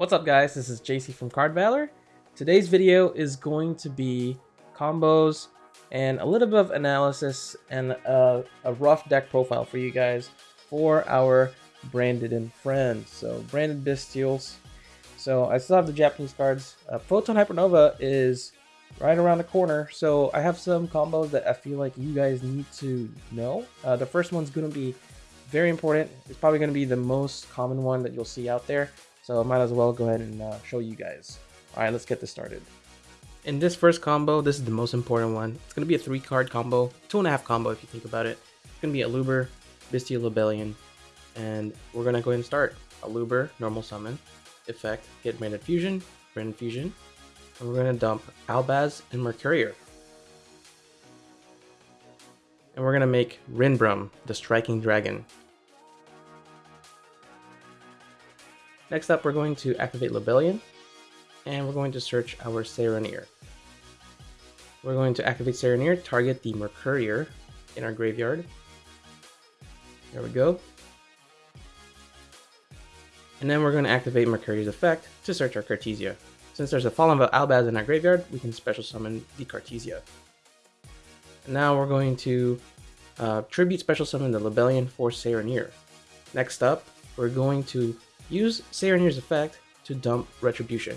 What's up guys, this is JC from Card Valor. Today's video is going to be combos and a little bit of analysis and a, a rough deck profile for you guys for our branded and friends. So branded Bystials. So I still have the Japanese cards. Uh, Photon Hypernova is right around the corner. So I have some combos that I feel like you guys need to know. Uh, the first one's going to be very important. It's probably going to be the most common one that you'll see out there. So I might as well go ahead and uh, show you guys. All right, let's get this started. In this first combo, this is the most important one. It's going to be a three card combo, two and a half combo if you think about it. It's going to be Aluber, Bystial Lobelion, and we're going to go ahead and start. Aluber, normal summon, effect, get Branded Fusion, Branded Fusion, and we're going to dump Albaz and Mercourier. And we're going to make Rinbrum, the Striking Dragon. Next up, we're going to activate Lobelion, and we're going to search our Saronir. We're going to activate Saronir, target the Mercourier in our graveyard. There we go. And then we're going to activate Mercourier's effect to search our Cartesia. Since there's a Fallen of Albaz in our graveyard, we can special summon the Cartesia. And now we're going to uh, Tribute Special Summon the Lobelion for Saronir. Next up, we're going to Use Saronir's effect to dump Retribution.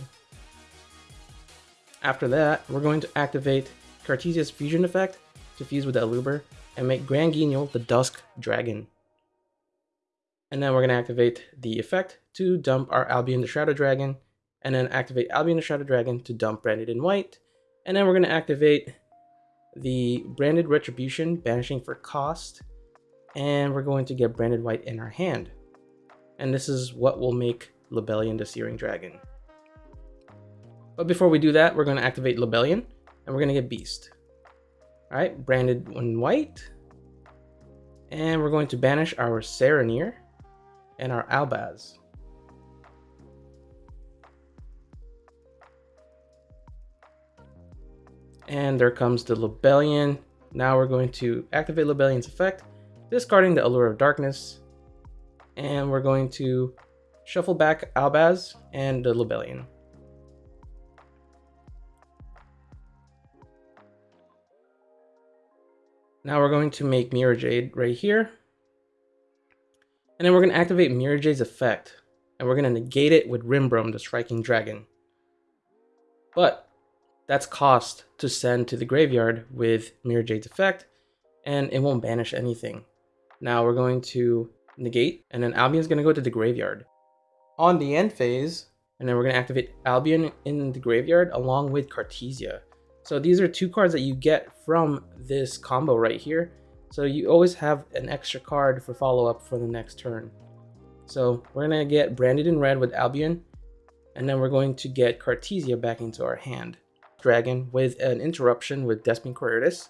After that, we're going to activate Cartesia's fusion effect to fuse with the Aluber and make Grand Guignol the Dusk Dragon. And then we're going to activate the effect to dump our Albion the Shadow Dragon, and then activate Albion the Shadow Dragon to dump Branded in White, and then we're going to activate the Branded Retribution, banishing for cost, and we're going to get Branded White in our hand and this is what will make Lobelion the Searing Dragon. But before we do that, we're going to activate Lobelion, and we're going to get Beast. Alright, branded in white. And we're going to banish our Saronir and our Albaz. And there comes the Lobelion. Now we're going to activate Lobelion's effect, discarding the Allure of Darkness, and we're going to shuffle back Albaz and the Lobelion. Now we're going to make Mirror Jade right here. And then we're going to activate Mirror Jade's effect. And we're going to negate it with Rinbrum, the Striking Dragon. But that's cost to send to the graveyard with Mirror Jade's effect. And it won't banish anything. Now we're going to negate, and then Albion's going to go to the graveyard. On the end phase, and then we're going to activate Albion in the graveyard along with Cartesia. So these are two cards that you get from this combo right here. So you always have an extra card for follow-up for the next turn. So we're going to get Branded in red with Albion, and then we're going to get Cartesia back into our hand. Dragon with an interruption with Despian Quaeritis.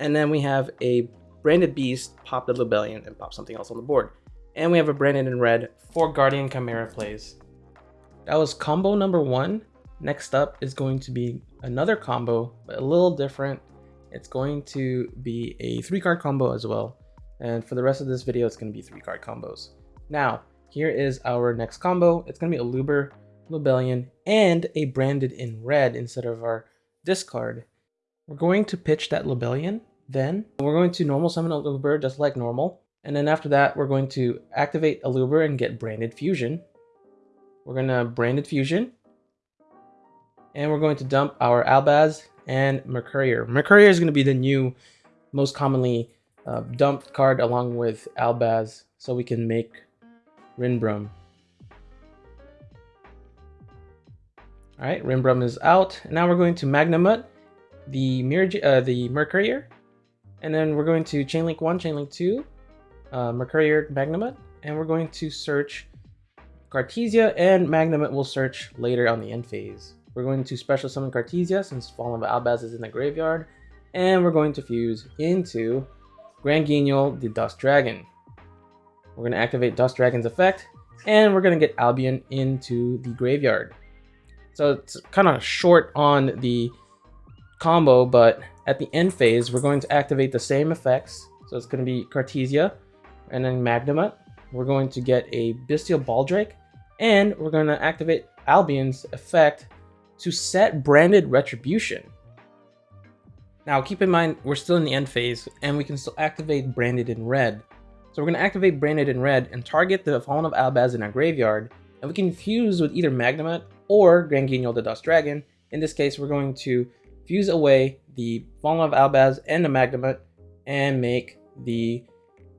And then we have a Branded Beast, pop the Lobelion, and pop something else on the board. And we have a Branded in red for Guardian Chimera plays. That was combo number one. Next up is going to be another combo, but a little different. It's going to be a three card combo as well. And for the rest of this video, it's going to be three card combos. Now, here is our next combo. It's going to be Aluber, Lobelion, and a Branded in red instead of our discard. We're going to pitch that Lobelion. Then we're going to normal summon Aluber just like normal. And then after that, we're going to activate Aluber and get Branded Fusion. We're going to Branded Fusion. And we're going to dump our Albaz and Mercourier. Mercourier is going to be the new, most commonly uh, dumped card along with Albaz. So we can make Rinbrum. Alright, Rinbrum is out. Now we're going to Magnamut, the, Mir uh, the Mercourier. And then we're going to Chainlink 1, Chainlink 2, uh, Mercourier Magnamut, and we're going to search Cartesia, and Magnamut will search later on the end phase. We're going to special summon Cartesia since Fallen Albaz is in the graveyard, and we're going to fuse into Grand Guignol, the Dust Dragon. We're going to activate Dust Dragon's effect, and we're going to get Albion into the graveyard. So it's kind of short on the combo, but at the end phase, we're going to activate the same effects. So it's going to be Cartesia, and then Magnamut. We're going to get a Bystial Baldrake, and we're going to activate Albion's effect to set branded retribution. Now keep in mind, we're still in the end phase and we can still activate branded in red. So we're going to activate branded in red and target the Fallen of Albaz in our graveyard and we can fuse with either Magnamut or Grand Guignol the Dust Dragon. In this case, we're going to fuse away the Fallen of Albaz and the Magnamut and make the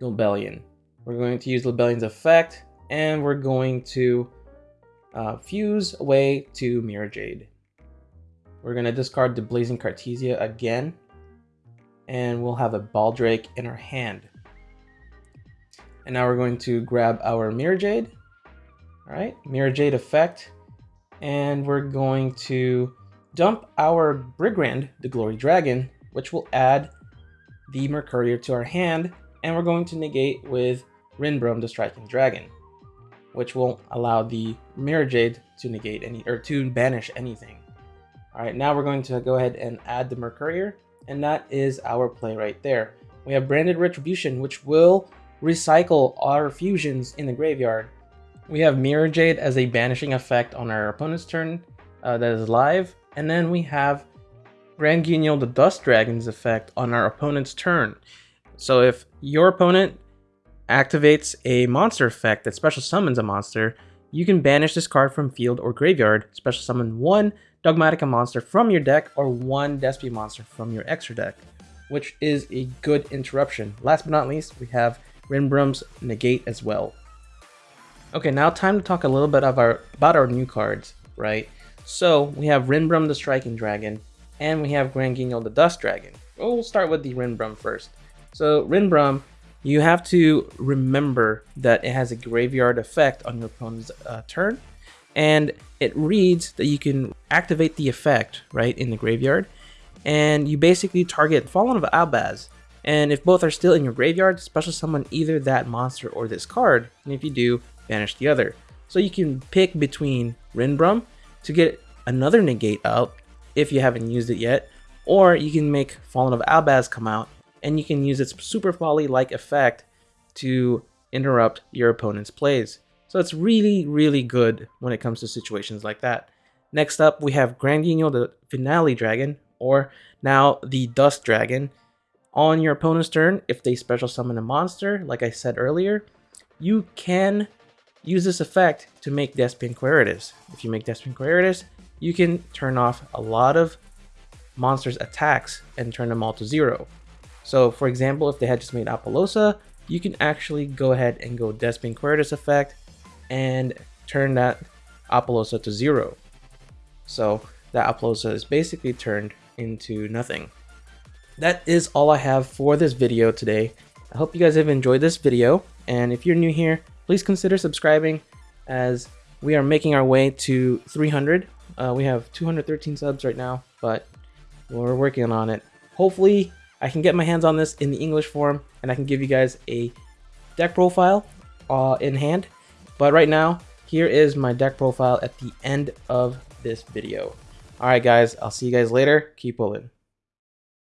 Lobelion. We're going to use Lobelion's effect and we're going to uh, fuse away to Mirror Jade. We're going to discard the Blazing Cartesia again and we'll have a Baldrake in our hand. And now we're going to grab our Mirror Jade. All right, Mirror Jade effect. And we're going to dump our Brigrand, the Glory Dragon, which will add the Mercourier to our hand. And we're going to negate with Rinbrum, the Striking Dragon, which won't allow the Mirror Jade to negate any, or to banish anything. All right, now we're going to go ahead and add the Mercourier, and that is our play right there. We have Branded Retribution, which will recycle our fusions in the graveyard. We have Mirror Jade as a banishing effect on our opponent's turn uh, that is live, and then we have Grand Guignol the Dust Dragon's effect on our opponent's turn. So if your opponent activates a monster effect that special summons a monster, you can banish this card from field or graveyard, special summon one Dogmatika monster from your deck or one Despia monster from your extra deck, which is a good interruption. Last but not least, we have Rinbrum's Negate as well. Okay, now time to talk a little bit of our, about our new cards, right? So we have Rinbrum the Striking Dragon, and we have Grand Guignol the Dust Dragon. We'll start with the Rinbrum first. So Rinbrum, you have to remember that it has a graveyard effect on your opponent's uh, turn, and it reads that you can activate the effect, right, in the graveyard, and you basically target Fallen of Albaz, and if both are still in your graveyard, special summon either that monster or this card, and if you do, banish the other. So you can pick between Rinbrum to get another negate out if you haven't used it yet, or you can make Fallen of Albaz come out and you can use its Super Poly-like effect to interrupt your opponent's plays. So it's really, really good when it comes to situations like that. Next up, we have Grand Guignol, the Finale Dragon, or now the Dust Dragon. On your opponent's turn, if they special summon a monster, like I said earlier, you can use this effect to make Despia Quaeritis. If you make Despia Quaeritis, you can turn off a lot of monsters' attacks and turn them all to zero. So for example, if they had just made Apollousa, you can actually go ahead and go Quaeritis effect and turn that Apollousa to zero. So that Apollousa is basically turned into nothing that is all I have for this video today. I hope you guys have enjoyed this video, and if you're new here, please consider subscribing as we are making our way to 300. Uh, we have 213 subs right now, but we're working on it. Hopefully, I can get my hands on this in the English form, and I can give you guys a deck profile uh, in hand. But right now, here is my deck profile at the end of this video. Alright guys, I'll see you guys later. Keep pulling.